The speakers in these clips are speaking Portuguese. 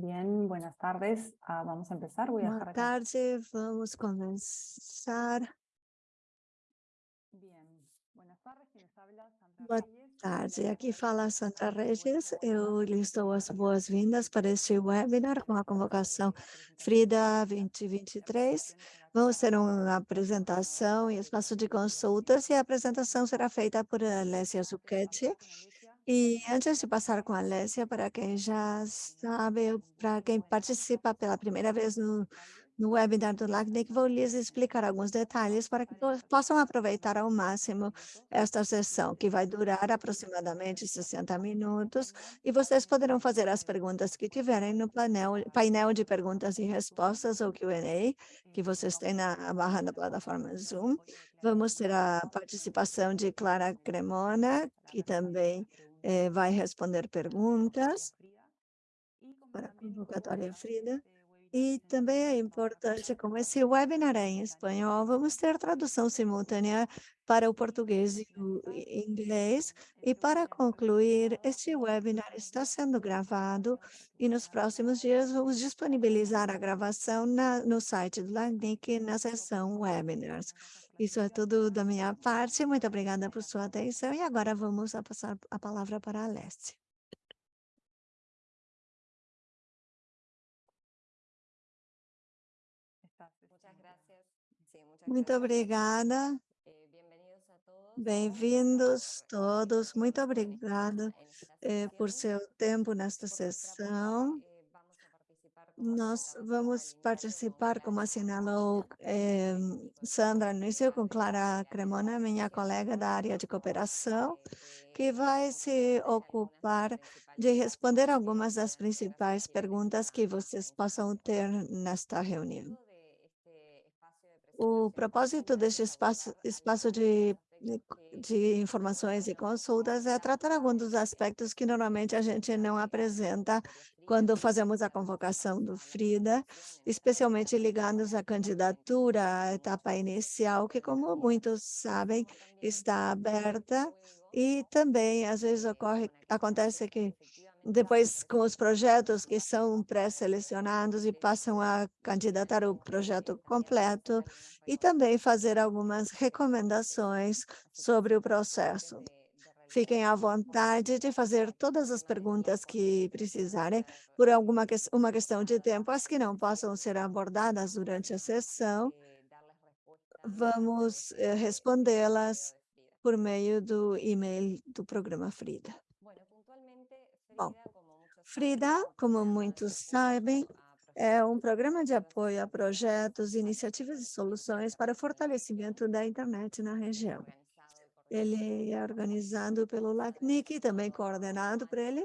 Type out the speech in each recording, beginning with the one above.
Bien, buenas tardes. Ah, vamos a empezar. Voy a Boa dejar tarde, vamos começar. Bien, buenas tardes. Habla, Sandra Boa Reyes. tarde, aqui fala Sandra Regis. Eu lhes dou as boas-vindas para este webinar com a convocação Frida 2023. Vamos ter uma apresentação e espaço de consultas e a apresentação será feita por Alessia Zucchetti. E antes de passar com a Alessia, para quem já sabe, para quem participa pela primeira vez no, no webinar do LACNIC, vou lhes explicar alguns detalhes para que po- possam aproveitar ao máximo esta sessão, que vai durar aproximadamente 60 minutos, e vocês poderão fazer as perguntas que tiverem no painel, painel de perguntas e respostas, ou Q&A, que vocês têm na barra da plataforma Zoom. Vamos ter a participação de Clara Cremona, que também eh, vai responder perguntas para a convocatória Frida. E também é importante, como esse webinar é em espanhol, vamos ter tradução simultânea para o português e o inglês. E para concluir, este webinar está sendo gravado e nos próximos dias vamos disponibilizar a gravação na, no site do LACNIC na seção webinars. Isso é tudo da minha parte. Muito obrigada por sua atenção. E agora vamos a passar a palavra para a Alessia. Estás, Muchas este, gracias. Sí, muchas Muito obrigada. Eh, bienvenidos a todos. Bem-vindos eh, todos. Muito obrigada eh, por seu tempo nesta sessão. eh, vamos a participar, como Nós vamos participar, como assinalou eh, Sandra no início, com Clara Cremona, minha colega da área de cooperação, que vai se ocupar de responder algumas das principais perguntas que vocês possam ter nesta reunião. O propósito deste es espaço, espaço de, de, informações e consultas é tratar alguns dos aspectos que normalmente a gente não apresenta quando fazemos a convocação do FRIDA, especialmente ligados à candidatura, à etapa inicial, que, como muitos sabem, está aberta e também, às vezes, ocorre, acontece que depois, com os projetos que são pré-selecionados e passam a candidatar o projeto completo, e também fazer algumas recomendações sobre o processo. Fiquem à vontade de fazer todas as perguntas que precisarem, por alguma que, uma questão de tempo, as que não possam ser abordadas durante a sessão, vamos eh, respondê-las por meio do e-mail do programa Frida. Bom, Frida, como muitos sabem, é um programa de apoio a projetos, iniciativas e soluções para o fortalecimento da internet na região. Ele é organizado pelo LACNIC, e também coordenado por ele,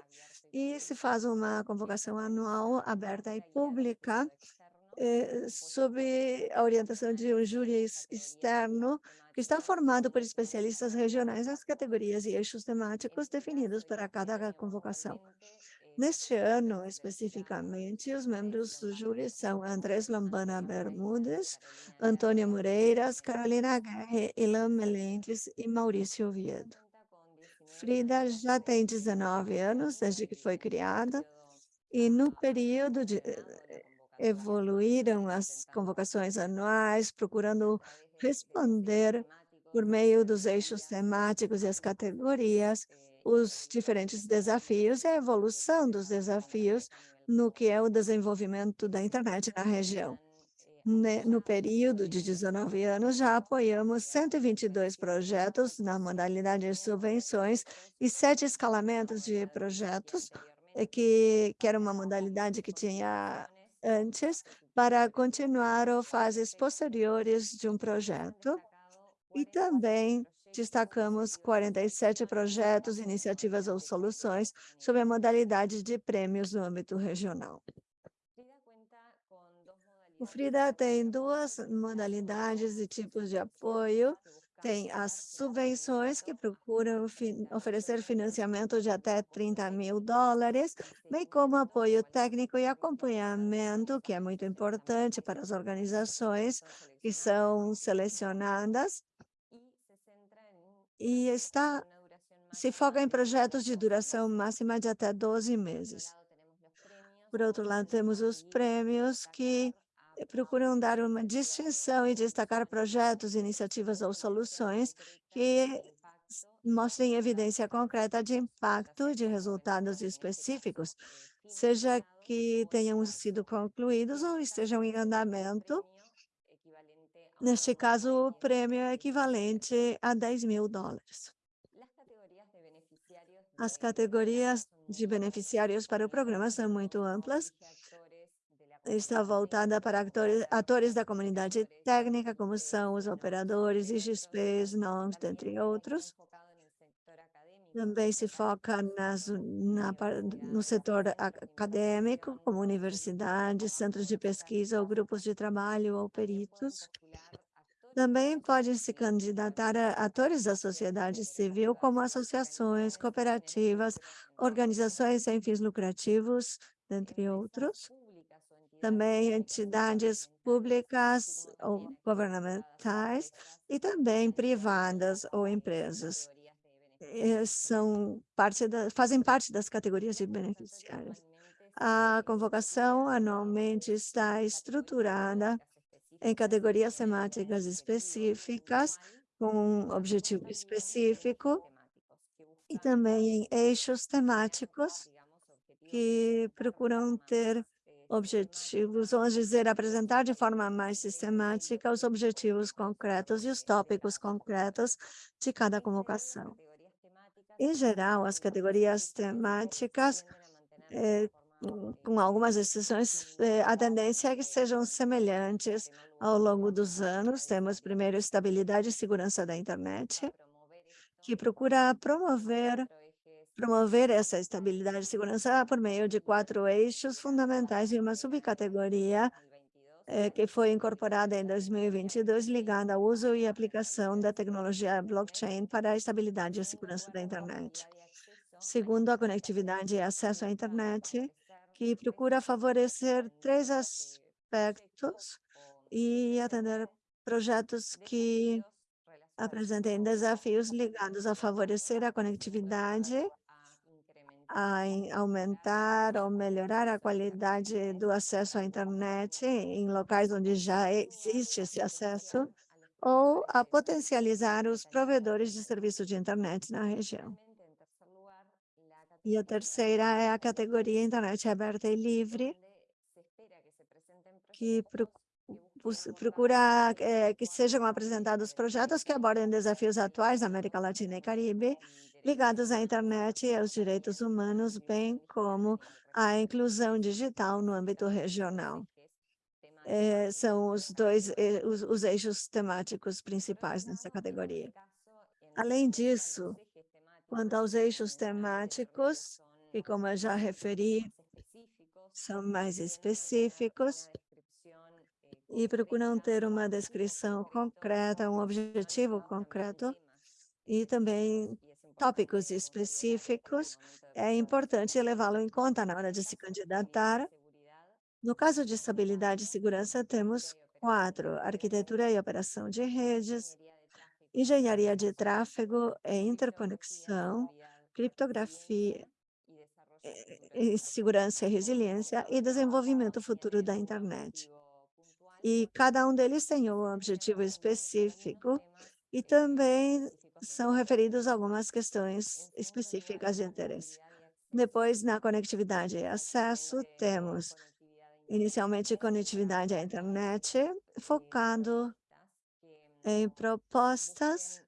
e se faz uma convocação anual aberta e pública, eh, sob a orientação de um júri ex- externo, que está formado por especialistas regionais nas categorias e eixos temáticos definidos para cada convocação. Neste ano, especificamente, os membros do júri são Andrés Lombana Bermudes, Antônio Moreiras, Carolina Guerre, Ilan Melendres e Maurício Oviedo. Frida já tem 19 anos desde que foi criada e no período de eh, evoluíram as convocações anuais, procurando responder por meio dos eixos temáticos e as categorias, os diferentes desafios e a evolução dos desafios no que é o desenvolvimento da internet na região. No período de 19 anos, já apoiamos 122 projetos na modalidade de subvenções e sete escalamentos de projetos, eh, que, que era uma modalidade que tinha antes, para continuar ou fases posteriores de um projeto. E também destacamos 47 projetos, iniciativas ou soluções sob a modalidade de prêmios no âmbito regional. O Frida tem duas modalidades e tipos de apoio. Tem as subvenções, que procuram fin- oferecer financiamento de até 30 mil dólares, bem como apoio técnico e acompanhamento, que é muito importante para as organizações que são selecionadas e está se foca em projetos de duração máxima de até 12 meses. Por outro lado, temos os prêmios que procuram dar uma distinção e destacar projetos, iniciativas ou soluções que mostrem evidência concreta de impacto de resultados específicos, seja que tenham sido concluídos ou estejam em andamento. Neste caso, o prêmio é equivalente a 10 mil dólares. As categorias de beneficiários para o programa são muito amplas. Está voltada para atores, atores da comunidade técnica, como são os operadores, IGPs, NONs, dentre outros. Também se foca nas, na, no setor acadêmico, como universidades, centros de pesquisa ou grupos de trabalho ou peritos. Também podem se candidatar a atores da sociedade civil, como associações, cooperativas, organizações sem fins lucrativos, entre outros. Também entidades públicas ou governamentais e também privadas ou empresas. Eh, são parte da, fazem parte das categorias de beneficiários. A convocação anualmente está estruturada em categorias temáticas específicas, com um objetivo específico, e também em eixos temáticos que procuram ter objetivos, vamos dizer, apresentar de forma mais sistemática os objetivos concretos e os tópicos concretos de cada convocação. Em geral, as categorias temáticas, eh, com algumas exceções, eh, a tendência é que sejam semelhantes ao longo dos anos. Temos primeiro estabilidade e segurança da internet, que procura promover promover essa estabilidade e segurança por meio de quatro eixos fundamentais e uma subcategoria eh, que foi incorporada em 2022, ligada ao uso e aplicação da tecnologia blockchain para a estabilidade e segurança da internet. Segundo, a conectividade e acesso à internet, que procura favorecer três aspectos e atender projetos que apresentem desafios ligados a favorecer a conectividade, a aumentar ou melhorar a qualidade do acesso à internet em locais onde já existe esse acesso, ou a potencializar os provedores de serviço de internet na região. E a terceira é a categoria internet aberta e livre, que procura é, que sejam apresentados projetos que abordem desafios atuais na América Latina e Caribe, ligados à internet e aos direitos humanos, bem como à inclusão digital no âmbito regional. É, são os dois eh, os, os eixos temáticos principais nessa categoria. Além disso, quanto aos eixos temáticos, que como eu já referi, são mais específicos, e procuram ter uma descrição concreta, um objetivo concreto e também tópicos específicos. É importante levá-lo em conta na hora de se candidatar. No caso de estabilidade e segurança, temos quatro, arquitetura e operação de redes, engenharia de tráfego e interconexão, criptografia, e segurança e resiliência e desenvolvimento futuro da internet e cada um deles tem um objetivo específico e também são referidos algumas questões específicas de interesse. Depois, na conectividade e acesso, temos inicialmente conectividade à internet, focado em propostas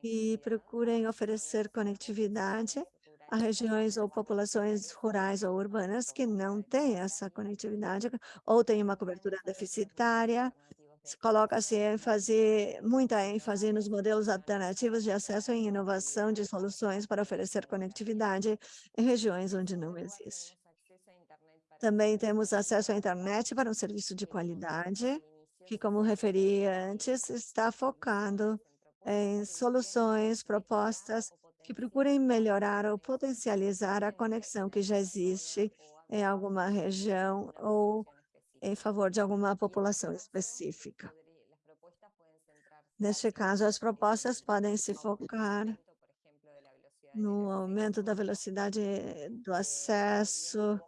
que procurem oferecer conectividade a regiões ou populações rurais ou urbanas que não têm essa conectividade ou têm uma cobertura deficitária. Coloca-se ênfase, muita ênfase nos modelos alternativos de acesso e inovação de soluções para oferecer conectividade em regiões onde não existe. Também temos acesso à internet para um serviço de qualidade, que, como referi antes, está focando em soluções, propostas que procurem melhorar ou potencializar a conexão que já existe em alguma região ou em favor de alguma população específica. Neste caso, as propostas podem se focar no aumento da velocidade do acesso,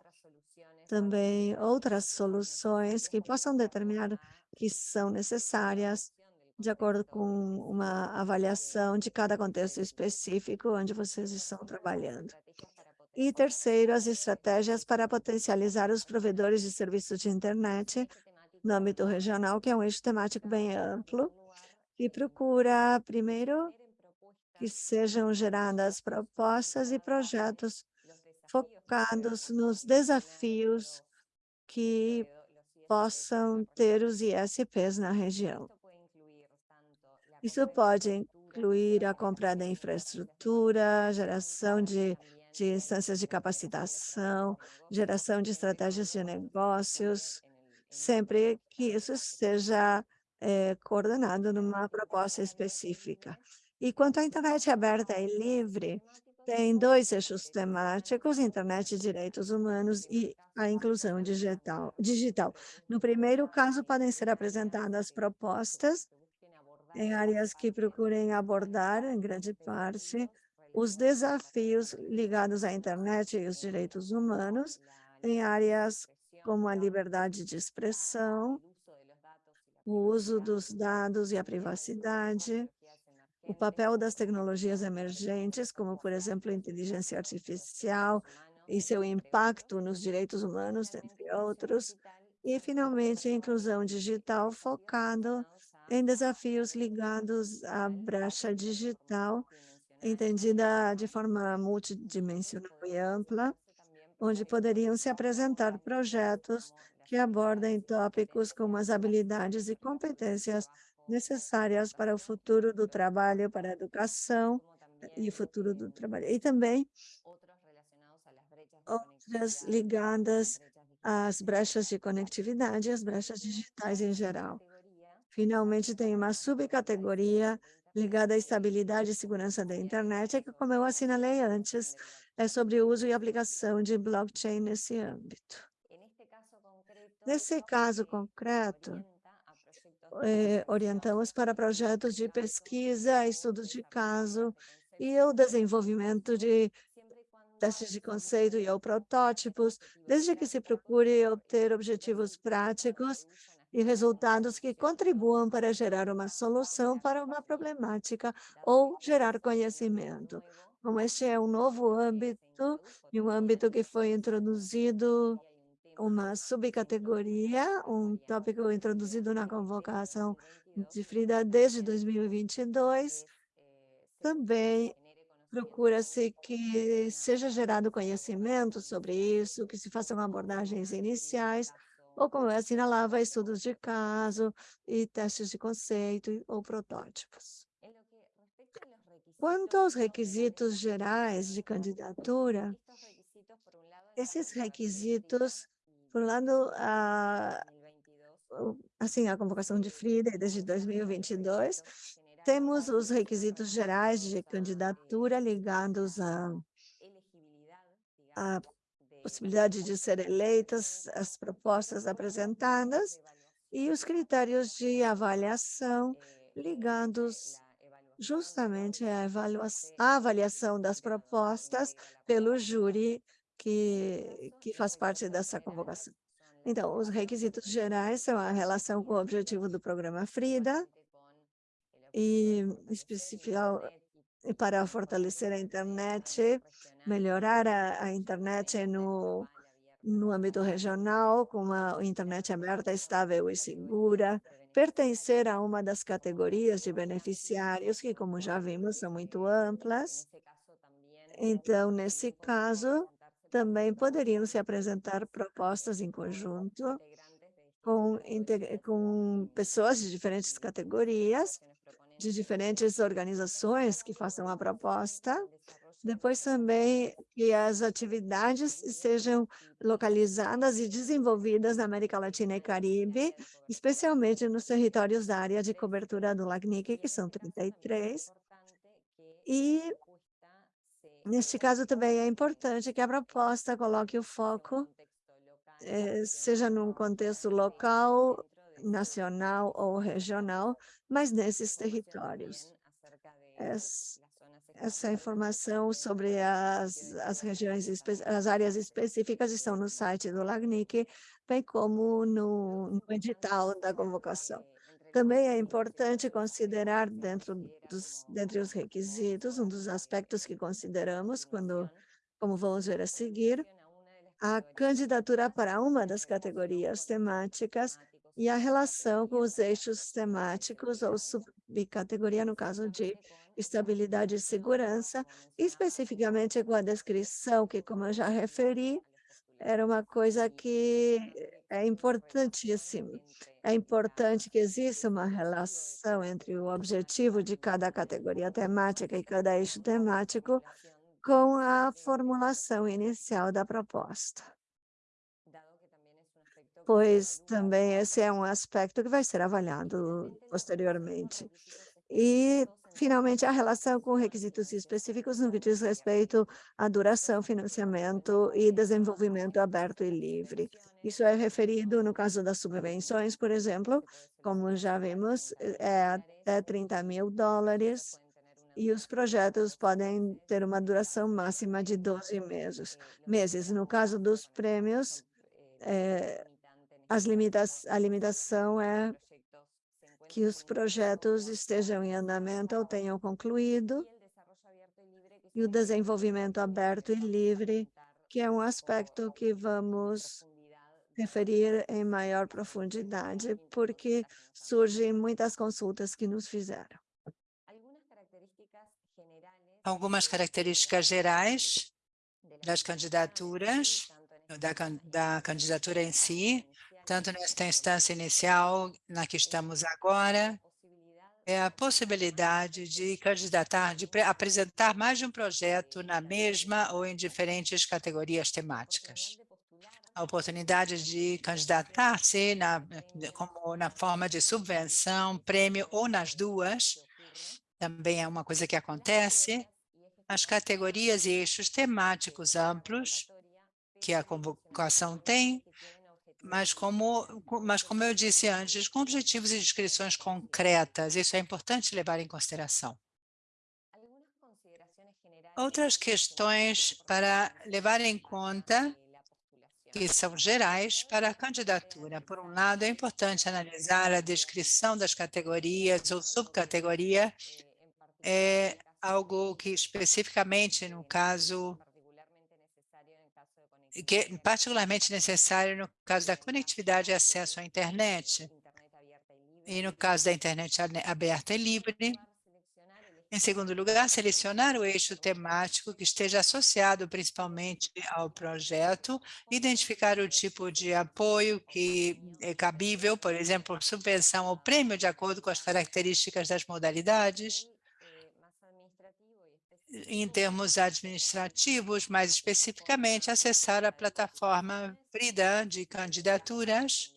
também outras soluções que possam determinar que são necessárias de acordo com uma avaliação de cada contexto específico onde vocês estão trabalhando. E terceiro, as estratégias para potencializar os provedores de serviços de internet no âmbito regional, que é um eixo temático bem amplo, e procura, primeiro, que sejam geradas propostas e projetos focados nos desafios que possam ter os ISPs na região. Isso pode incluir a compra da infraestrutura, geração de, de instâncias de capacitação, geração de estratégias de negócios, sempre que isso esteja é, coordenado numa proposta específica. E quanto à internet aberta e livre, tem dois eixos temáticos, internet e direitos humanos e a inclusão digital. digital. No primeiro caso, podem ser apresentadas propostas em áreas que procurem abordar, em grande parte, os desafios ligados à internet e os direitos humanos, em áreas como a liberdade de expressão, o uso dos dados e a privacidade, o papel das tecnologias emergentes, como, por exemplo, inteligência artificial e seu impacto nos direitos humanos, entre outros, e, finalmente, a inclusão digital focado em desafios ligados à brecha digital, entendida de forma multidimensional e ampla, onde poderiam se apresentar projetos que abordem tópicos como as habilidades e competências necessárias para o futuro do trabalho, para a educação e o futuro do trabalho. E também outras ligadas às brechas de conectividade, às brechas digitais em geral. Finalmente, tem uma subcategoria ligada à estabilidade e segurança da internet, que, como eu assinalei antes, é sobre o uso e aplicação de blockchain nesse âmbito. Nesse caso concreto, eh, orientamos para projetos de pesquisa, estudos de caso e o desenvolvimento de testes de conceito e ou protótipos, desde que se procure obter objetivos práticos e resultados que contribuam para gerar uma solução para uma problemática ou gerar conhecimento. Como este é um novo âmbito, e um âmbito que foi introduzido uma subcategoria, um tópico introduzido na convocação de Frida desde 2022. Também procura-se que seja gerado conhecimento sobre isso, que se façam abordagens iniciais, ou como eu assinalava, estudos de caso e testes de conceito ou protótipos. Quanto aos requisitos gerais de candidatura, esses requisitos por um lado, a, assim, a convocação de Frida desde 2022, temos os requisitos gerais de candidatura ligados à, à possibilidade de ser eleitas, as propostas apresentadas e os critérios de avaliação ligados justamente à avaliação, das propostas pelo júri que, que faz parte dessa convocação. Então, os requisitos gerais são a relação com o objetivo do programa FRIDA e especial para fortalecer a internet, melhorar a, a internet no, no âmbito regional, com uma internet aberta, estável e segura, pertencer a uma das categorias de beneficiários, que, como já vimos, são muito amplas. Então, nesse caso, também poderiam se apresentar propostas em conjunto com, com pessoas de diferentes categorias, de diferentes organizações que façam a proposta. Depois também que as atividades sejam localizadas e desenvolvidas na América Latina e Caribe, especialmente nos territórios da área de cobertura do LACNIC, que são 33, e Neste caso, também é importante que a proposta coloque o foco, eh, seja num contexto local, nacional ou regional, mas nesses territórios. essa informação sobre as, as regiões, as áreas específicas estão no site do LACNIC, bem como no, no edital da convocação. Também é importante considerar dentro dos, dentre os requisitos, um dos aspectos que consideramos quando, como vamos ver a seguir, a candidatura para uma das categorias temáticas e a relação com os eixos temáticos ou subcategoria, no caso de estabilidade e segurança, especificamente com a descrição, que, como eu já referi, era uma coisa que é importantíssima. É importante que exista uma relação entre o objetivo de cada categoria temática e cada eixo temático com a formulação inicial da proposta. Pois também esse é um aspecto que vai ser avaliado posteriormente. E, finalmente, a relação com requisitos específicos no que diz respeito à duração, financiamento e desenvolvimento aberto e livre. Isso é referido no caso das subvenções, por exemplo, como já vimos, é até 30 mil dólares, e os projetos podem ter uma duração máxima de 12 meses. meses. No caso dos prêmios, é, as limitas, a limitação é que os projetos estejam em andamento ou tenham concluído, e o desenvolvimento aberto e livre, que é um aspecto que vamos referir em maior profundidade, porque surgem muitas consultas que nos fizeram. Algumas características gerais das candidaturas, da, da candidatura em si, tanto nesta instância inicial, na que estamos agora, é a possibilidade de candidatar, de apresentar mais de um projeto na mesma ou em diferentes categorias temáticas. A oportunidade de candidatar-se na, como na forma de subvenção, prêmio ou nas duas, também é uma coisa que acontece. As categorias e eixos temáticos amplos que a convocação tem mas como, mas como eu disse antes, com objetivos e descrições concretas, isso é importante levar em consideração. Outras questões para levar em conta que são gerais para a candidatura. Por um lado, é importante analisar a descrição das categorias ou subcategoria, é algo que especificamente no caso que é particularmente necessário no caso da conectividade e acesso à internet, e no caso da internet aberta e livre. Em segundo lugar, selecionar o eixo temático que esteja associado principalmente ao projeto, identificar o tipo de apoio que é cabível, por exemplo, subvenção ou prêmio de acordo com as características das modalidades, em termos administrativos, mais especificamente, acessar a plataforma Frida de candidaturas.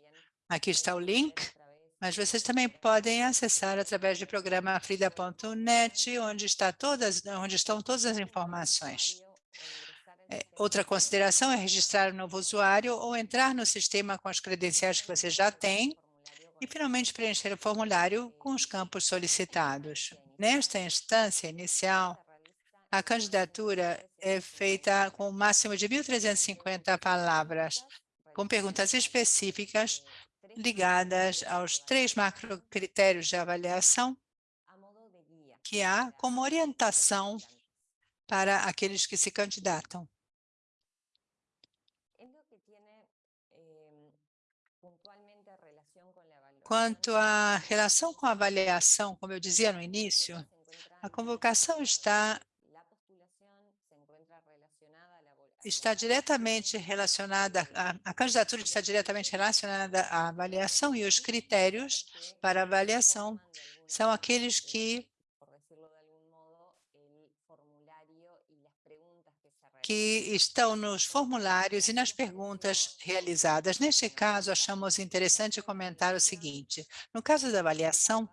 Aqui está o link, mas vocês também podem acessar através do programa frida.net, onde, está todas, onde estão todas as informações. É, outra consideração é registrar um novo usuário ou entrar no sistema com as credenciais que você já tem e, finalmente, preencher o formulário com os campos solicitados. Nesta instância inicial, a candidatura é feita com um máximo de 1.350 palavras, com perguntas específicas ligadas aos três macrocritérios de avaliação que há como orientação para aqueles que se candidatam. Quanto à relação com a avaliação, como eu dizia no início, a convocação está está diretamente relacionada, a, a, candidatura está diretamente relacionada à avaliação e os critérios para avaliação são aqueles que que estão nos formulários e nas perguntas realizadas. Neste caso, achamos interessante comentar o seguinte. No caso da avaliação,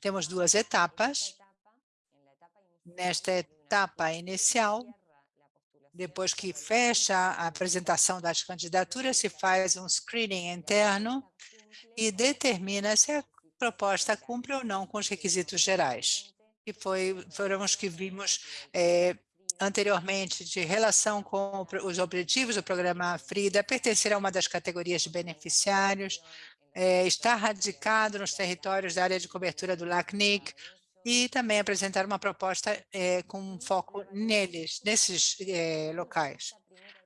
temos duas etapas. Nesta etapa inicial, depois que fecha a apresentação das candidaturas, se faz um screening interno e determina se a proposta cumpre ou não com os requisitos gerais. que foi, foram os que vimos é, anteriormente de relação com os objetivos do programa FRIDA, pertencer a uma das categorias de beneficiários, é, estar radicado nos territórios da área de cobertura do LACNIC e também apresentar uma proposta é, com foco neles, nesses é, locais.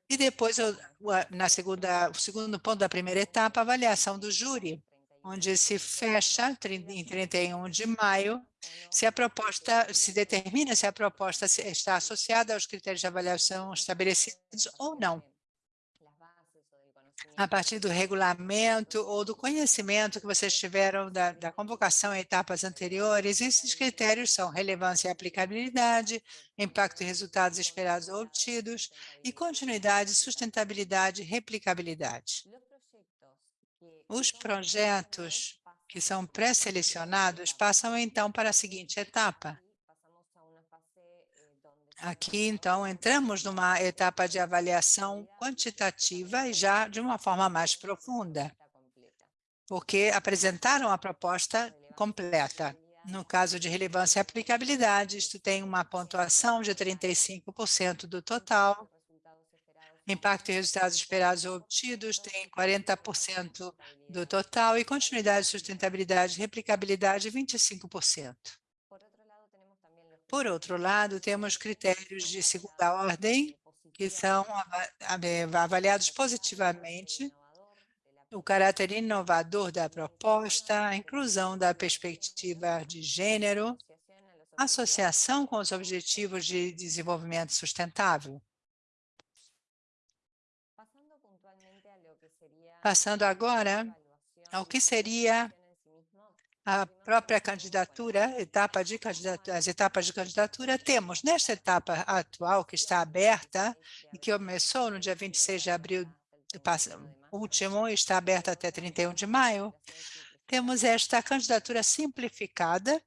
E depois, na segunda, o segundo ponto da primeira etapa, avaliação do júri, onde se fecha em 31 de maio se a proposta se determina se a proposta está associada aos critérios de avaliação estabelecidos ou não a partir do regulamento ou do conhecimento que vocês tiveram da, da, convocação em etapas anteriores, esses critérios são relevância e aplicabilidade, impacto e resultados esperados ou obtidos, e continuidade, sustentabilidade e replicabilidade. Os projetos que são pré-selecionados passam então para a seguinte etapa. Aqui, então, entramos numa etapa de avaliação quantitativa e já de uma forma mais profunda, porque apresentaram a proposta completa. No caso de relevância e aplicabilidade, isto tem uma pontuação de 35% do total, impacto e resultados esperados ou obtidos tem 40% do total e continuidade, sustentabilidade e replicabilidade 25%. Por outro lado, temos critérios de segunda ordem que são avaliados positivamente, o caráter inovador da proposta, a inclusão da perspectiva de gênero, associação com os objetivos de desenvolvimento sustentável. Passando agora ao que seria a própria candidatura, etapa de candidatura, as etapas de candidatura, temos nesta etapa atual que está aberta e que começou no dia 26 de abril último e está aberta até 31 de maio, temos esta candidatura simplificada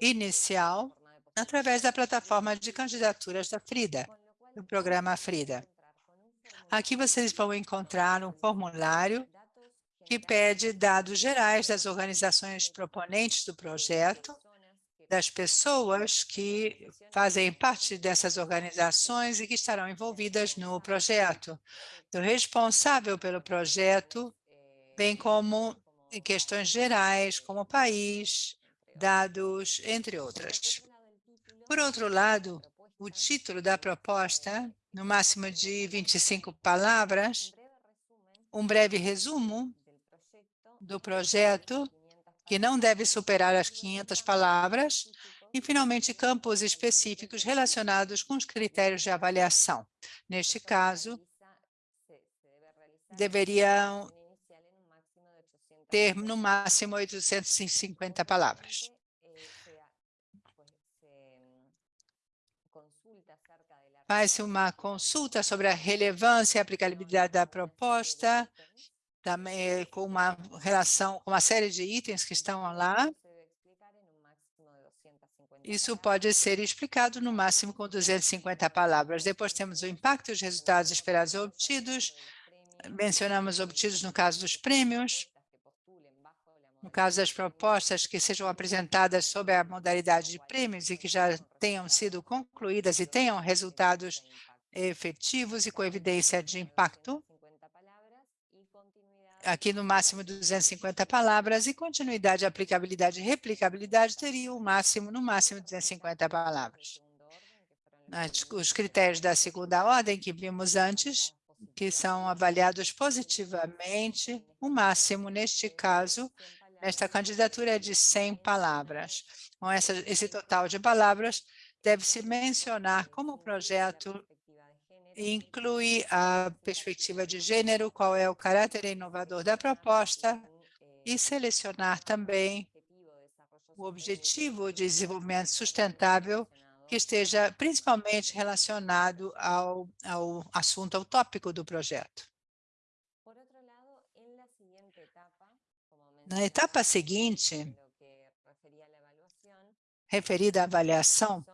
inicial através da plataforma de candidaturas da FRIDA, do programa FRIDA. Aqui vocês vão encontrar um formulário que pede dados gerais das organizações proponentes do projeto, das pessoas que fazem parte dessas organizações e que estarão envolvidas no projeto, do responsável pelo projeto, bem como questões gerais, como país, dados, entre outras. Por outro lado, o título da proposta no máximo de 25 palavras, um breve resumo do projeto, que não deve superar as 500 palavras, e, finalmente, campos específicos relacionados com os critérios de avaliação. Neste caso, deveriam ter, no máximo, 850 palavras. faz uma consulta sobre a relevância e aplicabilidade da proposta, também com uma relação, com uma série de itens que estão lá. Isso pode ser explicado no máximo com 250 palavras. Depois temos o impacto e os resultados esperados ou obtidos. Mencionamos obtidos no caso dos prêmios. No caso das propostas que sejam apresentadas sob a modalidade de prêmios e que já tenham sido concluídas e tenham resultados efetivos e com evidência de impacto, aqui no máximo 250 palavras, e continuidade, aplicabilidade e replicabilidade teria o máximo, no máximo 250 palavras. Os critérios da segunda ordem que vimos antes, que são avaliados positivamente, o máximo, neste caso, esta candidatura é de 100 palavras. Com essa, esse total de palavras, deve-se mencionar como projeto inclui a perspectiva de gênero, qual é o caráter inovador da proposta, e selecionar também o objetivo de desenvolvimento sustentável que esteja principalmente relacionado ao, ao assunto, ao tópico do projeto. Na etapa seguinte, referida à avaliação,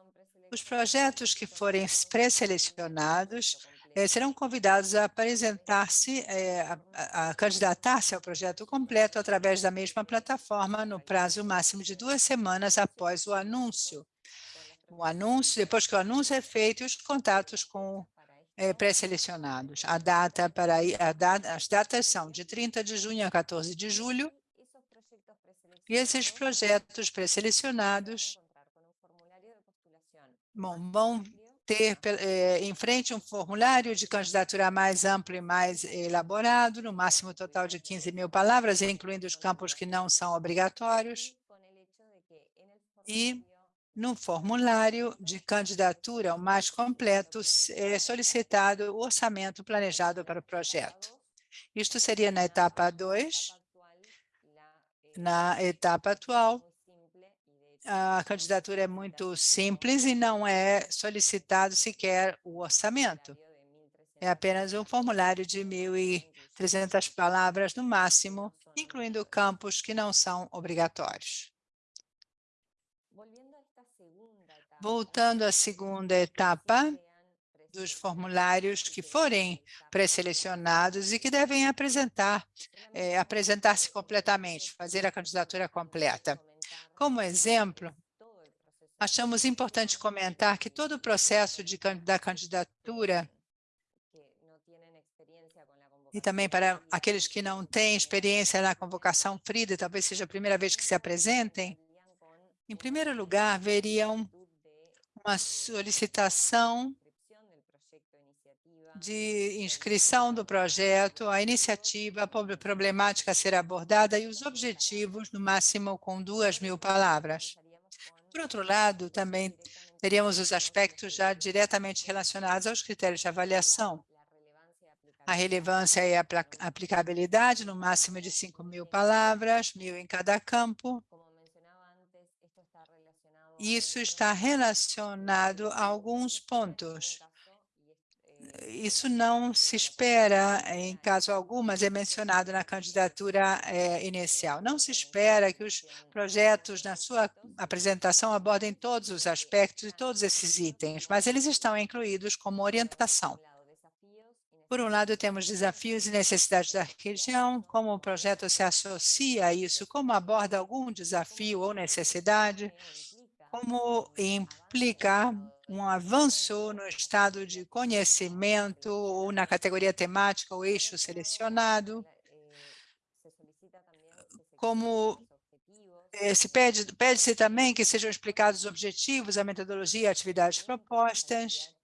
os projetos que forem pré-selecionados eh, serão convidados a apresentar-se, eh, a, candidatar-se ao projeto completo através da mesma plataforma no prazo máximo de duas semanas após o anúncio. O anúncio, depois que o anúncio é feito, os contatos com eh, pré-selecionados. A data para a da- as datas são de 30 de junho a 14 de julho e esses projetos pré-selecionados bom, vão ter eh, em frente um formulário de candidatura mais amplo e mais elaborado, no máximo total de 15 mil palavras, incluindo os campos que não são obrigatórios. E no formulário de candidatura, o mais completo, é solicitado o orçamento planejado para o projeto. Isto seria na etapa 2. Na etapa atual, a candidatura é muito simples e não é solicitado sequer o orçamento. É apenas um formulário de 1.300 palavras no máximo, incluindo campos que não são obrigatórios. Voltando à segunda etapa dos formulários que forem pré-selecionados e que devem apresentar, eh, apresentar-se completamente, fazer a candidatura completa. Como exemplo, achamos importante comentar que todo o processo de, da candidatura e também para aqueles que não têm experiência na convocação FRIDA, talvez seja a primeira vez que se apresentem, em primeiro lugar, veriam uma solicitação de inscrição do projeto, a iniciativa, a prob- problemática a ser abordada e os objetivos, no máximo com duas mil palavras. Por outro lado, também teríamos os aspectos já diretamente relacionados aos critérios de avaliação. A relevância e a aplicabilidade, no máximo de 5 mil palavras, mil em cada campo. Isso está relacionado a alguns pontos. Isso não se espera, em caso algum, mas é mencionado na candidatura eh, inicial. Não se espera que os projetos, na sua apresentação, abordem todos os aspectos e todos esses itens, mas eles estão incluídos como orientação. Por um lado, temos desafios e necessidades da região, como o projeto se associa a isso, como aborda algum desafio ou necessidade, como implica um avanço no estado de conhecimento ou na categoria temática ou eixo selecionado, como eh, se pede, pede-se também que sejam explicados os objetivos, a metodologia atividades propostas,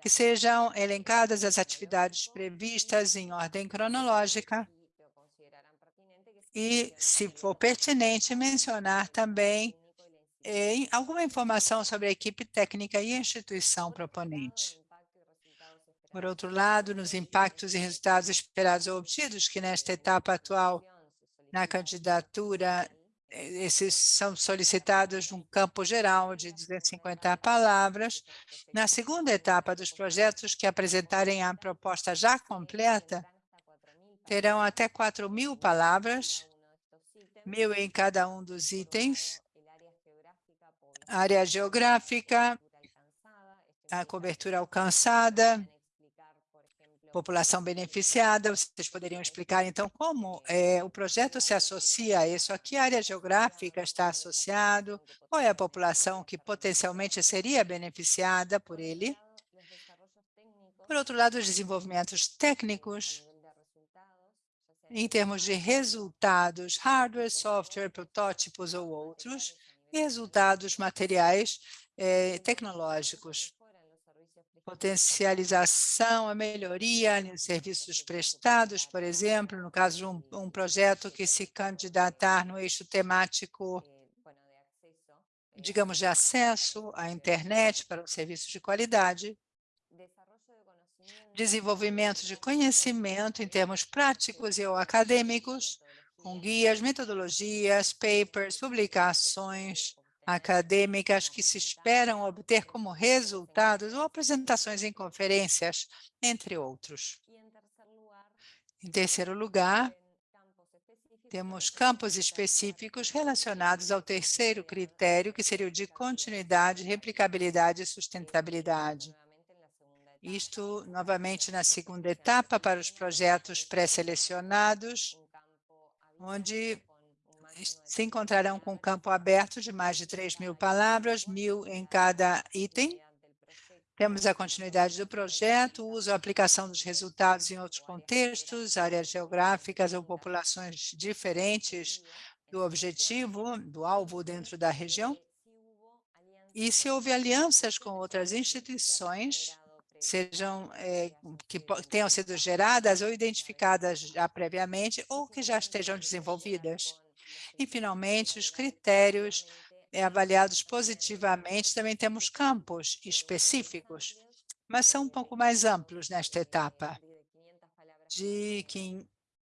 que sejam elencadas as atividades previstas em ordem cronológica e, se for pertinente, mencionar também eh, alguma informação sobre a equipe técnica e a instituição proponente. Por outro lado, nos impactos e resultados esperados ou obtidos, que nesta etapa atual, na candidatura, eh, esses são solicitados num campo geral de 250 palavras. Na segunda etapa dos projetos que apresentarem a proposta já completa, terão até 4 mil palavras, mil em cada um dos itens, área geográfica, a cobertura alcançada, população beneficiada. Vocês poderiam explicar, então, como eh, o projeto se associa a isso? A que área geográfica está associado? Qual é a população que potencialmente seria beneficiada por ele? Por outro lado, os desenvolvimentos técnicos, em termos de resultados, hardware, software, protótipos ou outros, e resultados materiais eh, tecnológicos. Potencialização, a melhoria nos serviços prestados, por exemplo, no caso de um, um projeto que se candidatar no eixo temático, digamos, de acesso à internet para um serviço de qualidade, desenvolvimento de conhecimento em termos práticos e ou acadêmicos, com guias, metodologias, papers, publicações acadêmicas que se esperam obter como resultados ou apresentações em conferências, entre outros. Em terceiro lugar, temos campos específicos relacionados ao terceiro critério, que seria o de continuidade, replicabilidade e sustentabilidade. Isto, novamente, na segunda etapa, para os projetos pré-selecionados, onde se encontrarão com um campo aberto de mais de 3 mil palavras, mil em cada item. Temos a continuidade do projeto, uso e aplicação dos resultados em outros contextos, áreas geográficas ou populações diferentes do objetivo, do alvo dentro da região. E se houve alianças com outras instituições, sejam é, que tenham sido geradas ou identificadas já previamente ou que já estejam desenvolvidas. E, finalmente, os critérios é, avaliados positivamente, também temos campos específicos, mas são um pouco mais amplos nesta etapa, de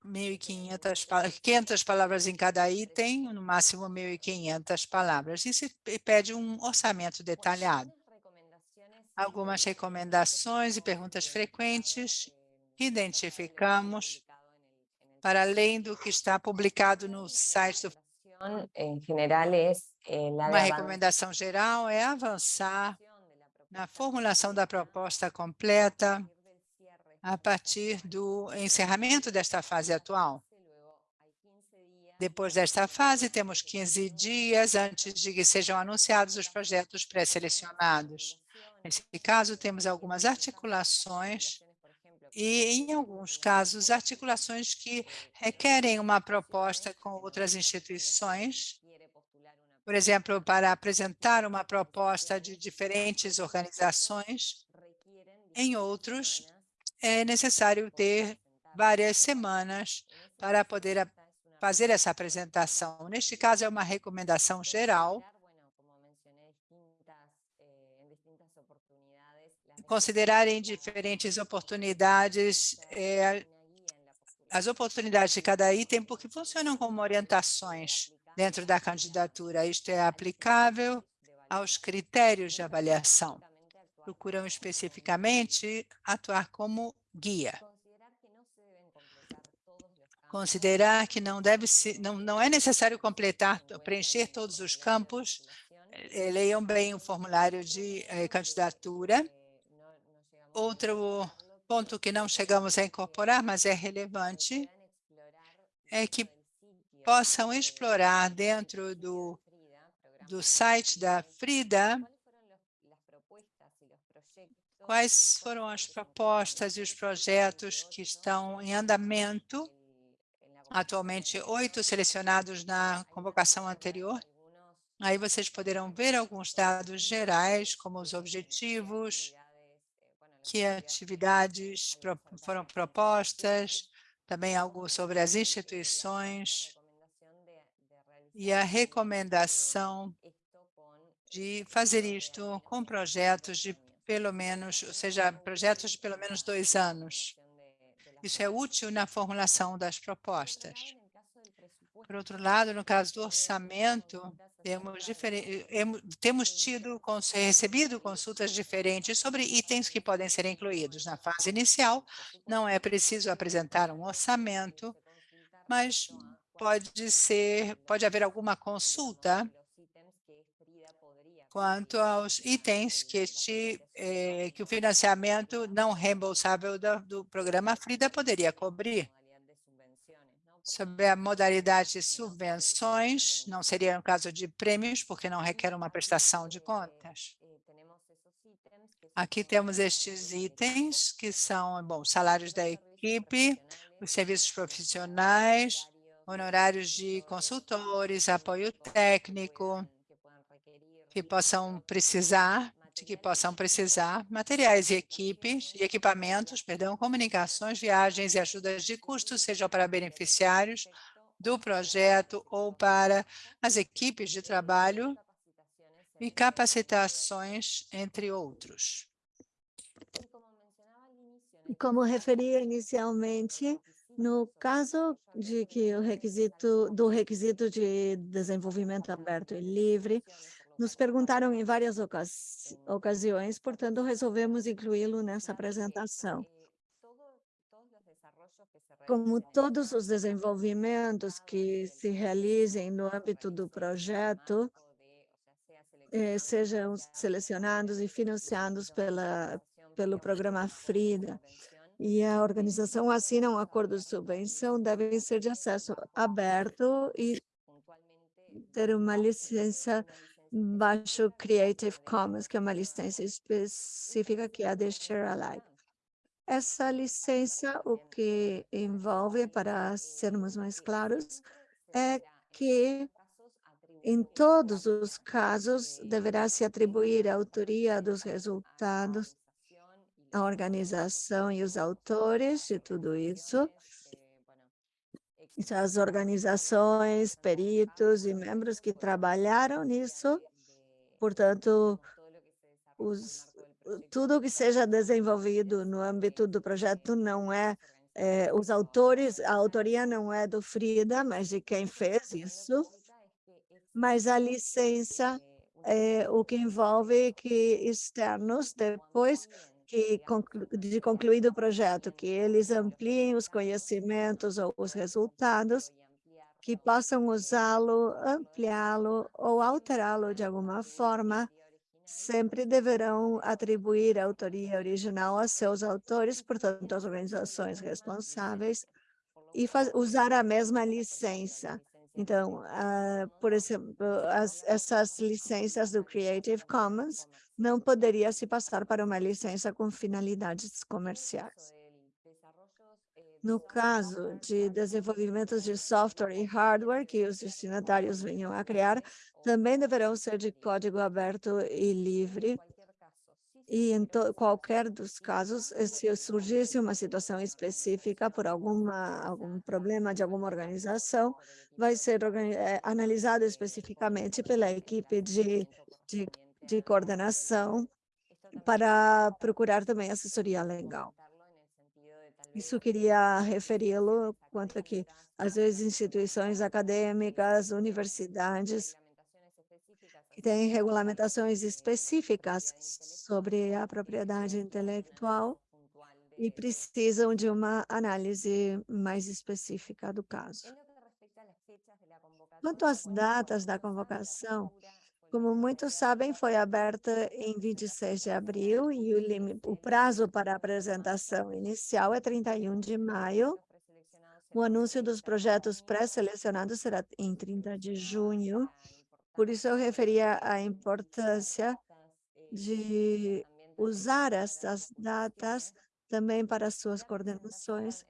1.500 500 palavras em cada item, no máximo 1.500 palavras. E se pede um orçamento detalhado. Algumas recomendações e perguntas frequentes que identificamos para além do que está publicado no site do general é uma recomendação geral é avançar na formulação da proposta completa a partir do encerramento desta fase atual. Depois desta fase, temos 15 dias antes de que sejam anunciados os projetos pré-selecionados. Nesse caso, temos algumas articulações e, em alguns casos, articulações que requerem uma proposta com outras instituições, por exemplo, para apresentar uma proposta de diferentes organizações. Em outros, é necessário ter várias semanas para poder fazer essa apresentação. Neste caso, é uma recomendação geral considerar em diferentes oportunidades é, as oportunidades de cada item, porque funcionam como orientações dentro da candidatura. Isto é aplicável aos critérios de avaliação. Procuram especificamente atuar como guia. Considerar que não, deve se, não, não é necessário completar, preencher todos os campos, eh, leiam bem o formulário de eh, candidatura, Outro ponto que não chegamos a incorporar, mas é relevante, é que possam explorar dentro do, do site da Frida quais foram as propostas e os projetos que estão em andamento, atualmente oito selecionados na convocação anterior. Aí vocês poderão ver alguns dados gerais, como os objetivos, que atividades foram propostas, também algo sobre as instituições e a recomendação de fazer isto com projetos de pelo menos, ou seja, projetos de pelo menos dois anos. Isso é útil na formulação das propostas. Por outro lado, no caso do orçamento, temos, temos tido, recebido consultas diferentes sobre itens que podem ser incluídos. Na fase inicial, não é preciso apresentar um orçamento, mas pode ser, pode haver alguma consulta quanto aos itens que, este, eh, que o financiamento não reembolsável do, do programa FRIDA poderia cobrir sobre a modalidade de subvenções, não seria no caso de prêmios, porque não requer uma prestação de contas. Aqui temos estes itens, que são bom, salários da equipe, os serviços profissionais, honorários de consultores, apoio técnico, que possam precisar de que possam precisar materiais e equipes e equipamentos, perdão, comunicações, viagens e ajudas de custo, sejam para beneficiários do projeto ou para as equipes de trabalho e capacitações, entre outros. Como referia inicialmente, no caso de que o requisito do requisito de desenvolvimento aberto e livre, nos perguntaram em várias ocasi ocasiões, portanto, resolvemos incluí-lo nessa apresentação. Como todos os desenvolvimentos que se realizem no âmbito do projeto, eh, sejam selecionados e financiados pela, pelo programa Frida e a organização assina um acordo de subvenção, devem ser de acesso aberto e ter uma licença baixo Creative Commons, que é uma licença específica que é a de Share Alike. Essa licença, o que envolve, para sermos mais claros, é que em todos os casos deverá se atribuir a autoria dos resultados a organização e os autores de tudo isso, as organizações, peritos e membros que trabalharam nisso, portanto, os, tudo que seja desenvolvido no âmbito do projeto não é, é, os autores, a autoria não é do Frida, mas de quem fez isso, mas a licença é o que envolve que externos, depois que de concluído o projeto, que eles ampliem os conhecimentos ou os resultados, que possam usá-lo, ampliá-lo ou alterá-lo de alguma forma, sempre deverão atribuir a autoria original a seus autores, portanto, as organizações responsáveis, e usar a mesma licença. Então, uh, por exemplo, as, essas licenças do Creative Commons não poderia se passar para uma licença com finalidades comerciais. No caso de desenvolvimentos de software e hardware que os destinatários venham a criar, também deverão ser de código aberto e livre. E em qualquer dos casos, se surgisse uma situação específica por alguma, algum problema de alguma organização, vai ser é, analisado especificamente pela equipe de, de de coordenação para procurar também assessoria legal. Isso queria referi-lo quanto a que, às vezes, instituições acadêmicas, universidades, têm regulamentações específicas sobre a propriedade intelectual e precisam de uma análise mais específica do caso. Quanto às datas da convocação, como muitos sabem, foi aberta em 26 de abril e o, limite, o prazo para a apresentação inicial é 31 de maio. O anúncio dos projetos pré-selecionados será em 30 de junho. Por isso, eu referia à importância de usar essas datas também para suas coordenações.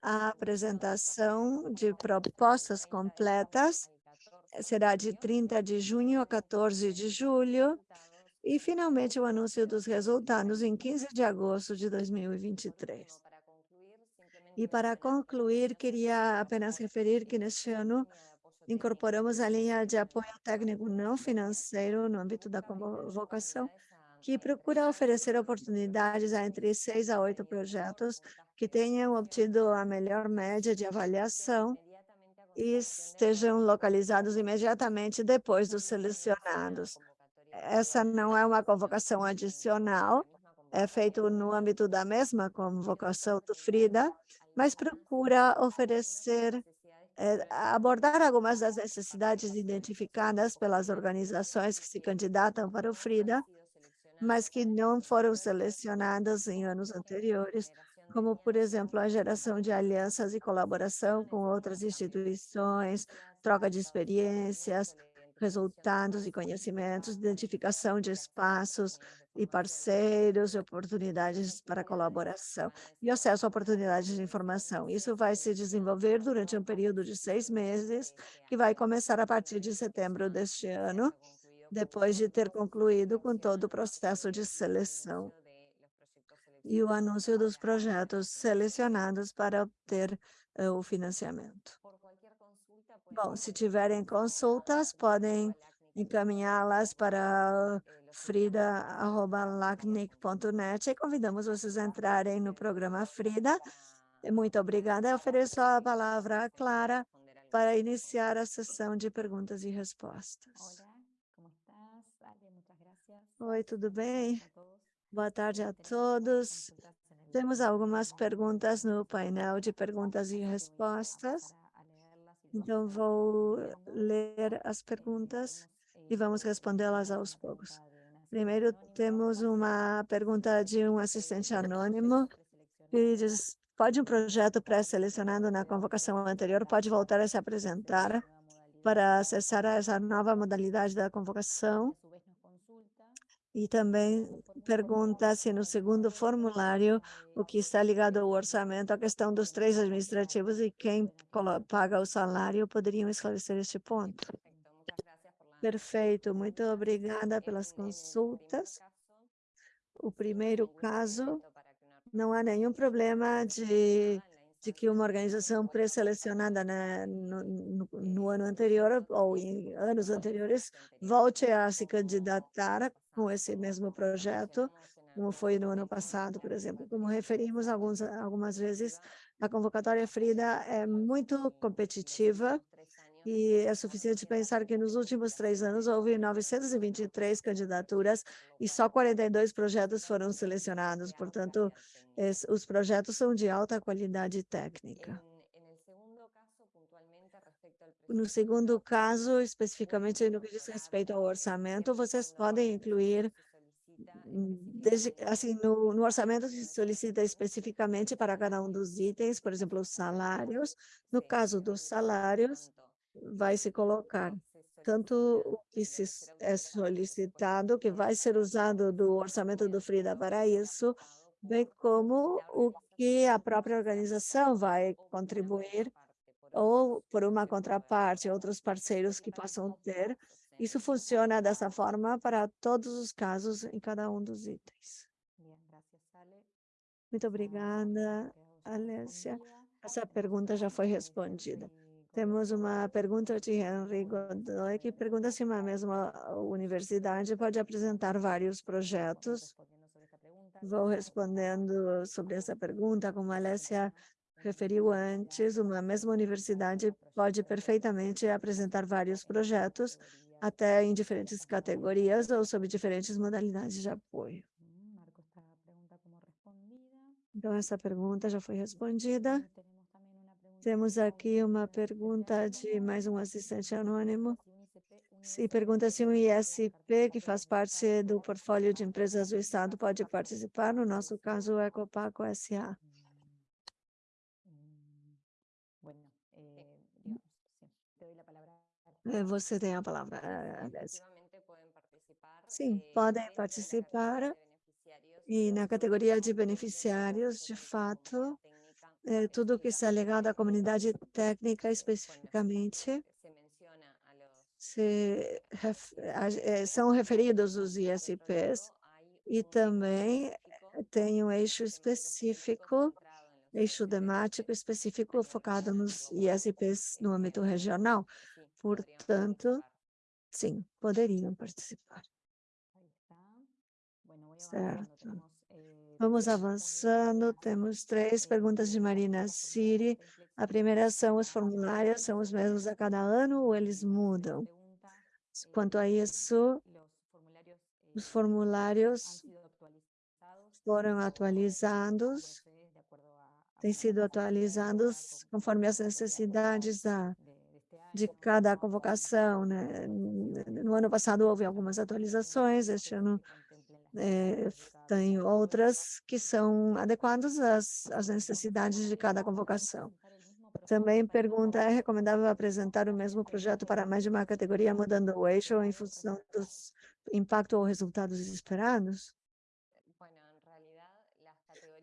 A apresentação de propostas completas será de 30 de junho a 14 de julho, e finalmente o anúncio dos resultados em 15 de agosto de 2023. E para concluir, queria apenas referir que neste ano incorporamos a linha de apoio técnico não financeiro no âmbito da convocação, que procura oferecer oportunidades a entre seis a oito projetos que tenham obtido a melhor média de avaliação e estejam localizados imediatamente depois dos selecionados. Essa não é uma convocação adicional, é feito no âmbito da mesma convocação do FRIDA, mas procura oferecer, é, abordar algumas das necessidades identificadas pelas organizações que se candidatam para o FRIDA, mas que não foram selecionadas em anos anteriores, como, por exemplo, a geração de alianças e colaboração com outras instituições, troca de experiências, resultados e conhecimentos, identificação de espaços e parceiros oportunidades para colaboração e acesso a oportunidades de informação. Isso vai se desenvolver durante um período de seis meses, que vai começar a partir de setembro deste ano, depois de ter concluído com todo o processo de seleção e o anúncio dos projetos selecionados para obter uh, o financiamento. Bom, se tiverem consultas, podem encaminhá-las para frida.lacnic.net e convidamos vocês a entrarem no programa Frida. Muito obrigada. Eu ofereço a palavra à Clara para iniciar a sessão de perguntas e respostas. Oi, tudo bem? Boa tarde a todos. Temos algumas perguntas no painel de perguntas e respostas. Então, vou ler as perguntas e vamos respondê-las aos poucos. Primeiro, temos uma pergunta de um assistente anônimo que diz, pode um projeto pré-selecionado na convocação anterior, pode voltar a se apresentar para acessar essa nova modalidade da convocação? E também pergunta se no segundo formulário, o que está ligado ao orçamento, a questão dos três administrativos e quem paga o salário, poderiam esclarecer este ponto. Perfeito, muito obrigada pelas consultas. O primeiro caso, não há nenhum problema de, de que uma organização pré-selecionada no, no, no ano anterior ou em anos anteriores volte a se candidatar com esse mesmo projeto, como foi no ano passado, por exemplo. Como referimos alguns, algumas vezes, a convocatória Frida é muito competitiva e é suficiente pensar que nos últimos três anos houve 923 candidaturas e só 42 projetos foram selecionados. Portanto, os projetos são de alta qualidade técnica. No segundo caso, especificamente no que diz respeito ao orçamento, vocês podem incluir, hum, desde, assim, no, no orçamento se solicita especificamente para cada um dos itens, por exemplo, os salários. No caso dos salários, vai se colocar tanto o que se é solicitado, que vai ser usado do orçamento do FRIDA para isso, bem como o que a própria organização vai contribuir ou por uma contraparte, outros parceiros que possam ter. Isso funciona dessa forma para todos os casos em cada um dos itens. Muito obrigada, Alessia. Essa pergunta já foi respondida. Temos uma pergunta de Henry Godoy, que pergunta se uma mesma universidade pode apresentar vários projetos. Vou respondendo sobre essa pergunta, como a Alessia referiu antes, uma mesma universidade pode perfeitamente apresentar vários projetos, até em diferentes categorias ou sob diferentes modalidades de apoio. Então, essa pergunta já foi respondida. Temos aqui uma pergunta de mais um assistente anônimo. Se pergunta se um ISP que faz parte do portfólio de empresas do Estado pode participar, no nosso caso, o Ecopaco S.A. Eh, você tem a palavra, Alessia. Sim, podem participar. E na categoria de beneficiários, de fato, é, tudo que está ligado à comunidade técnica especificamente, se, é, são referidos os ISPs e também tem um eixo específico eixo temático específico focado nos ISPs no âmbito regional. Portanto, sim, poderiam participar. Certo. Vamos avançando, temos três perguntas de Marina Siri. A primeira são os formulários, são os mesmos a cada ano ou eles mudam? Quanto a isso, os formulários foram atualizados têm sido atualizados conforme as necessidades da, de cada convocação. Né? No ano passado houve algumas atualizações, este ano é, tem outras que são adequadas às, às necessidades de cada convocação. Também pergunta, é recomendável apresentar o mesmo projeto para mais de uma categoria, mudando o eixo em função dos impacto ou resultados esperados?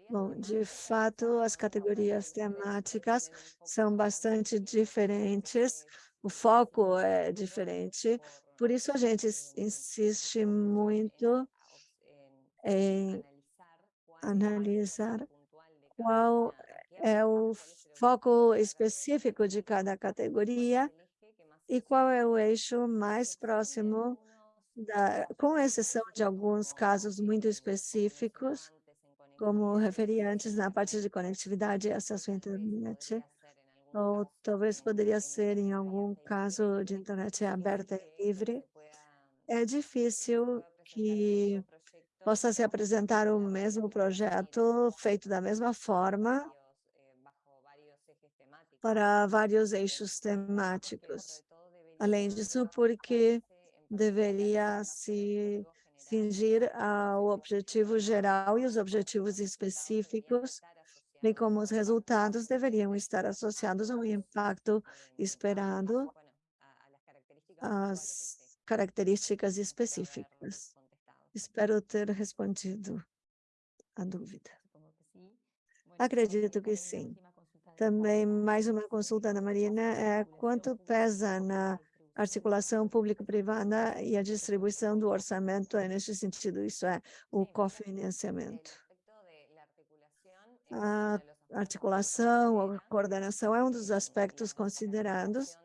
Bom, de fato, as categorias temáticas são bastante diferentes, o foco é diferente, por isso a gente insiste muito em analisar qual é o foco específico de cada categoria e qual é o eixo mais próximo, da, com exceção de alguns casos muito específicos, como referi antes na parte de conectividade e acesso à internet, ou talvez poderia ser em algum caso de internet aberta e livre, é difícil que possa se apresentar o mesmo projeto feito da mesma forma para vários eixos temáticos. Além disso, porque deveria se cingir ao objetivo geral e os objetivos específicos, bem como os resultados deveriam estar associados ao impacto esperado às características específicas. Espero ter respondido a dúvida. Acredito que sim. Também mais uma consulta da Marina é quanto pesa na articulação público-privada e a distribuição do orçamento é neste sentido, isso é, o cofinanciamento. A articulação, a coordenação é um dos aspectos considerados,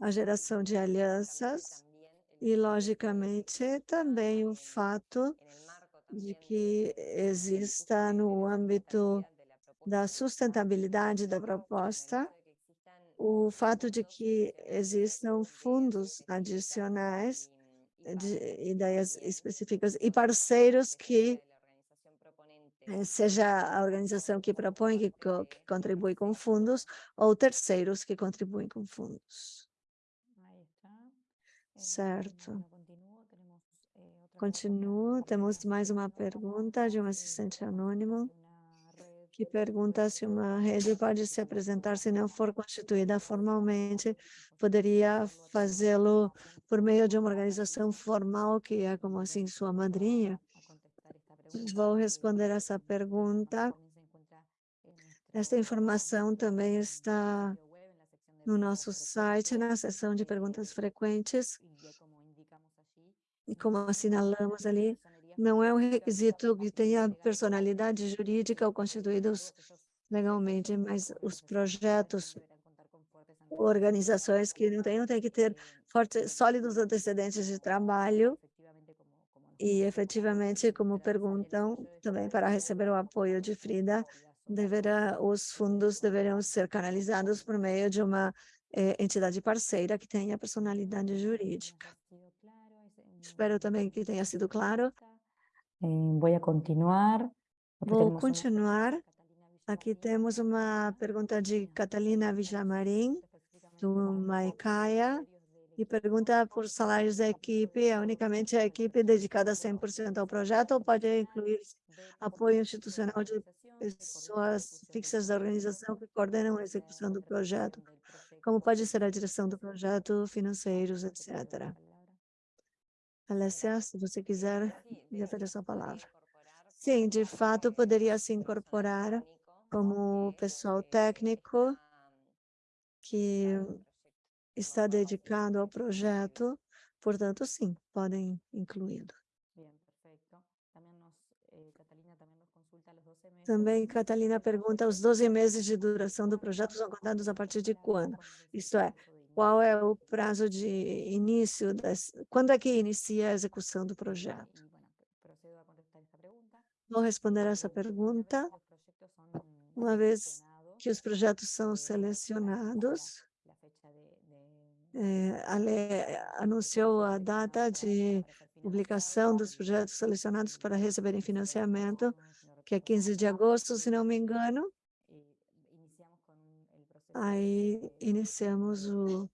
a geração de alianças e, logicamente, também o fato de que exista no âmbito da sustentabilidade da proposta, o fato de que existam fundos adicionais de ideias específicas e parceiros que eh, seja a organização que propõe, que, que contribui com fundos, ou terceiros que contribuem com fundos. Certo. Continuo, temos mais uma pergunta de um assistente anônimo que pergunta se uma rede pode se apresentar se não for constituída formalmente, poderia fazê-lo por meio de uma organização formal, que é como assim sua madrinha? Vou responder essa pergunta. Esta informação também está no nosso site, na seção de perguntas frequentes. E como assinalamos ali, não é um requisito que tenha personalidade jurídica ou constituídos legalmente, mas os projetos, organizações que não tenham, têm que ter fortes, sólidos antecedentes de trabalho e efetivamente, como perguntam, também para receber o apoio de Frida, deverá, os fundos deverão ser canalizados por meio de uma eh, entidade parceira que tenha personalidade jurídica. Espero também que tenha sido claro. vou continuar. Vou continuar. Aqui temos uma pergunta de Catalina Villamarim, do Maicaia, e pergunta por salários da equipe, é unicamente a equipe dedicada 100% ao projeto ou pode incluir apoio institucional de pessoas fixas da organização que coordenam a execução do projeto, como pode ser a direção do projeto, financeiros, etc. Alessia, se você quiser, me ofereço a palavra. Sim, de fato, poderia se incorporar como pessoal técnico que está dedicado ao projeto, portanto, sim, podem incluí-lo. Também, Catalina pergunta, os 12 meses de duração do projeto são contados a partir de quando? Isto é, qual é o prazo de início, das, quando é que inicia a execução do projeto? Vou responder essa pergunta. Uma vez que os projetos são selecionados, é, a lei anunciou a data de publicação dos projetos selecionados para receberem financiamento, que é 15 de agosto, se não me engano. Aí iniciamos o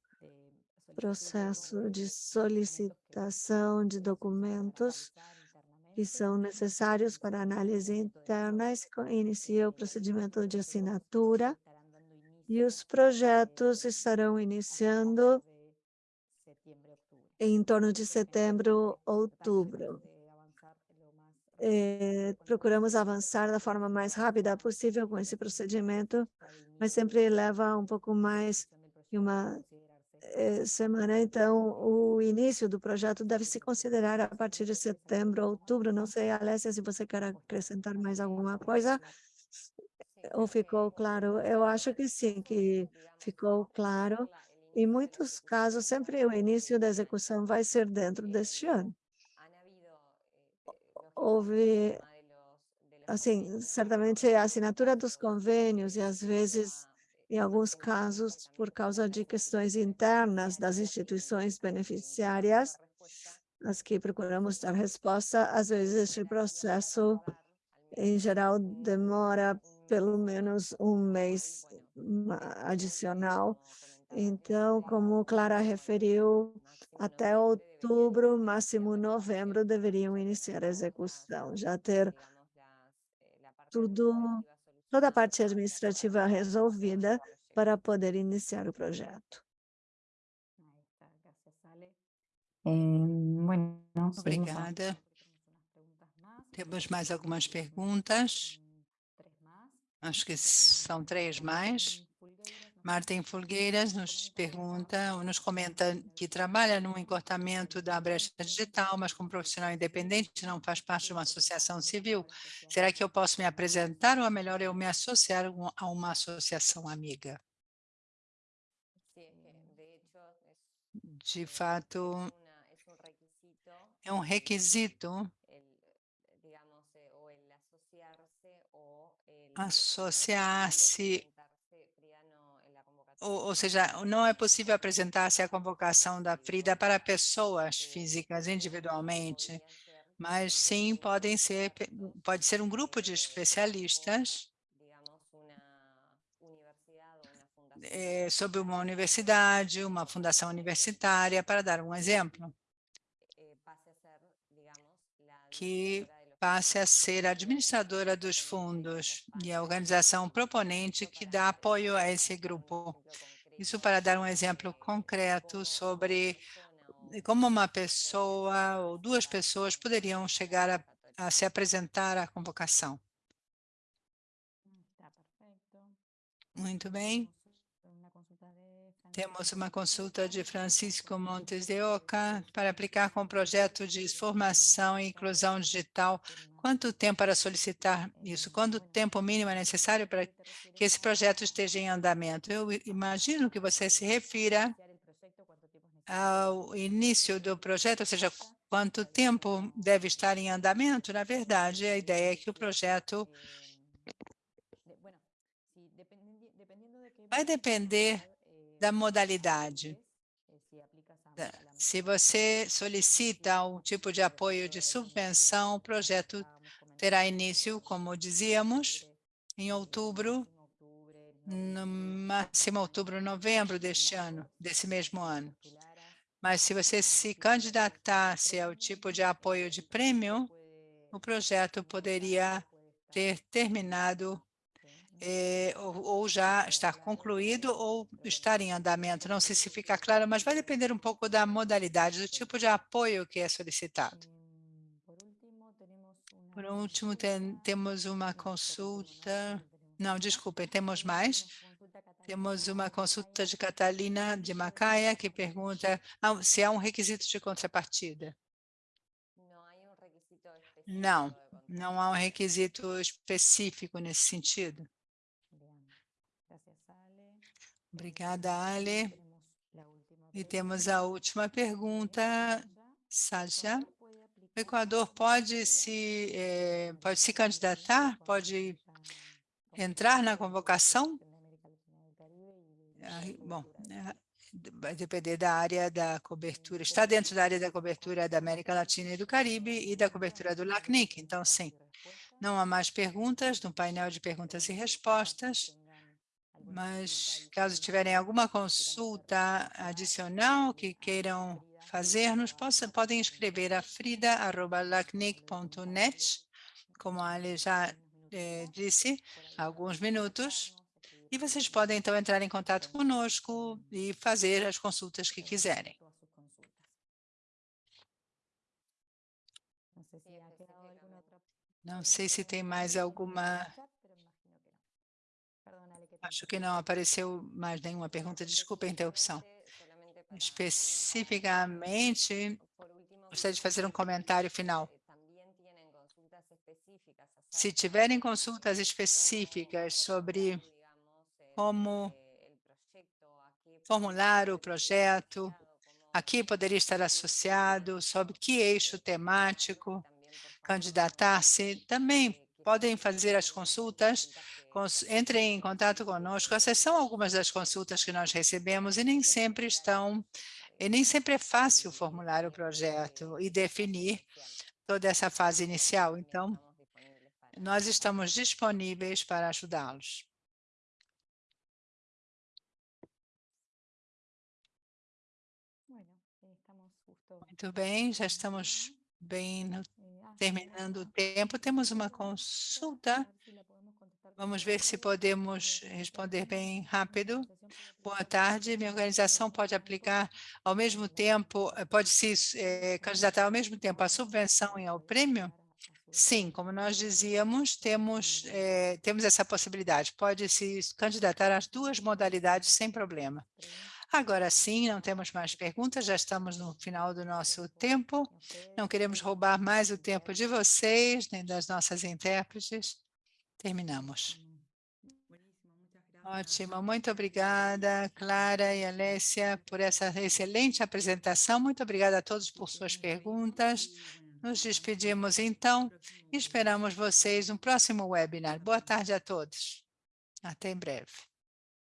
processo de solicitação de documentos que são necessários para análise interna e inicia o procedimento de assinatura e os projetos estarão iniciando em torno de setembro, outubro. É, procuramos avançar da forma mais rápida possível com esse procedimento, mas sempre leva um pouco mais de uma é, semana. Então, o início do projeto deve se considerar a partir de setembro, outubro. Não sei, Alessia, se você quer acrescentar mais alguma coisa ou ficou claro? Eu acho que sim, que ficou claro. Em muitos casos, sempre o início da execução vai ser dentro deste ano houve, assim, certamente a assinatura dos convênios e às vezes, em alguns casos, por causa de questões internas das instituições beneficiárias, as que procuramos dar resposta, às vezes este processo, em geral, demora pelo menos um mês adicional, Então, como Clara referiu, até outubro, máximo novembro, deveriam iniciar a execução, já ter tudo, toda a parte administrativa resolvida para poder iniciar o projeto. Obrigada. Temos mais algumas perguntas. Acho que são três mais. Martin Fulgueiras nos pergunta, nos comenta que trabalha no encurtamento da brecha digital, mas como profissional independente não faz parte de uma associação civil. Será que eu posso me apresentar ou é melhor eu me associar a uma associação amiga? De fato, é um requisito associar-se ou, ou, seja, não é possível apresentar-se à convocação da Frida para pessoas físicas individualmente, mas sim podem ser, pode ser um grupo de especialistas é, sobre uma universidade, uma fundação universitária, para dar um exemplo, que passe a ser administradora dos fundos e a organização proponente que dá apoio a esse grupo. Isso para dar um exemplo concreto sobre como uma pessoa ou duas pessoas poderiam chegar a, a se apresentar à convocação. Muito bem. Temos uma consulta de Francisco Montes de Oca para aplicar com o projeto de formação e inclusão digital. Quanto tempo para solicitar isso? Quanto tempo mínimo é necessário para que esse projeto esteja em andamento? Eu imagino que você se refira ao início do projeto, ou seja, quanto tempo deve estar em andamento. Na verdade, a ideia é que o projeto vai depender da modalidade. Se você solicita um tipo de apoio de subvenção, o projeto terá início, como dizíamos, em outubro, no máximo outubro, novembro deste ano, desse mesmo ano. Mas se você se candidatasse ao tipo de apoio de prêmio, o projeto poderia ter terminado é, ou, ou, já estar concluído ou estar em andamento. Não sei se fica claro, mas vai depender um pouco da modalidade, do tipo de apoio que é solicitado. Por último, tem, temos uma consulta... Não, desculpem, temos mais. Temos uma consulta de Catalina de Macaia, que pergunta se há um requisito de contrapartida. Não, não há um requisito específico nesse sentido. Obrigada, Ale. E temos a última pergunta, Sádia. O Equador pode se, eh, pode se candidatar? Pode entrar na convocação? bom, é, vai depender da área da cobertura. Está dentro da área da cobertura da América Latina e do Caribe e da cobertura do LACNIC, então sim. Não há mais perguntas no painel de perguntas e respostas mas caso tiverem alguma consulta adicional que queiram fazer-nos, podem escrever a frida.lacnic.net, como a Ale já eh, disse há alguns minutos, e vocês podem então entrar em contato conosco e fazer as consultas que quiserem. Não sei se tem mais alguma Acho que não apareceu mais nenhuma pergunta. Desculpa a interrupção. Especificamente, gostaria de fazer um comentário final. Se tiverem consultas específicas sobre como formular o projeto, aqui poderia estar associado, sobre que eixo temático candidatar-se, também podem fazer as consultas entrem em contato conosco. Essas são algumas das consultas que nós recebemos e nem sempre estão, e nem sempre é fácil formular o projeto e definir toda essa fase inicial. Então, nós estamos disponíveis para ajudá-los. Muito bem, já estamos bem no, terminando o tempo. Temos uma consulta. Vamos ver se podemos responder bem rápido. Boa tarde, minha organização pode aplicar ao mesmo tempo, pode se eh, candidatar ao mesmo tempo à subvenção e ao prêmio? Sim, como nós dizíamos, temos, eh, temos essa possibilidade. Pode se candidatar às duas modalidades sem problema. Agora sim, não temos mais perguntas, já estamos no final do nosso tempo. Não queremos roubar mais o tempo de vocês, nem das nossas intérpretes. Terminamos. Ótimo, muito obrigada, Clara e Alessia, por essa excelente apresentação. Muito obrigada a todos por suas perguntas. Nos despedimos, então, e esperamos vocês no próximo webinar. Boa tarde a todos. Até em breve.